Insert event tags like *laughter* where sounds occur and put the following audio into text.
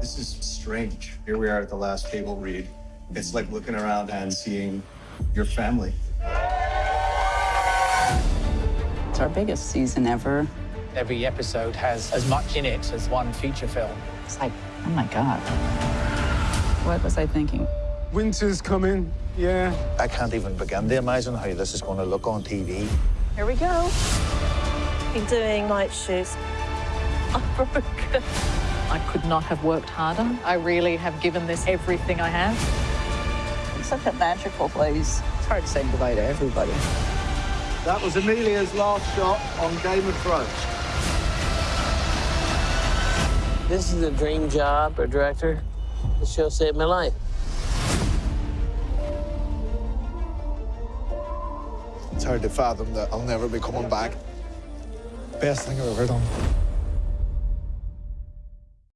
This is strange. Here we are at the last table read. It's like looking around and seeing your family. It's our biggest season ever. Every episode has as much in it as one feature film. It's like, oh my God. What was I thinking? Winter's coming, yeah. I can't even begin to imagine how this is going to look on TV. Here we go. Been doing night shoots. I'm *laughs* oh, broken. I could not have worked harder. I really have given this everything I have. It's such a magical place. It's hard to say goodbye to everybody. That was Emilia's last shot on Game of Thrones. This is a dream job, a director. The show saved my life. It's hard to fathom that I'll never be coming back. Best thing I've ever done.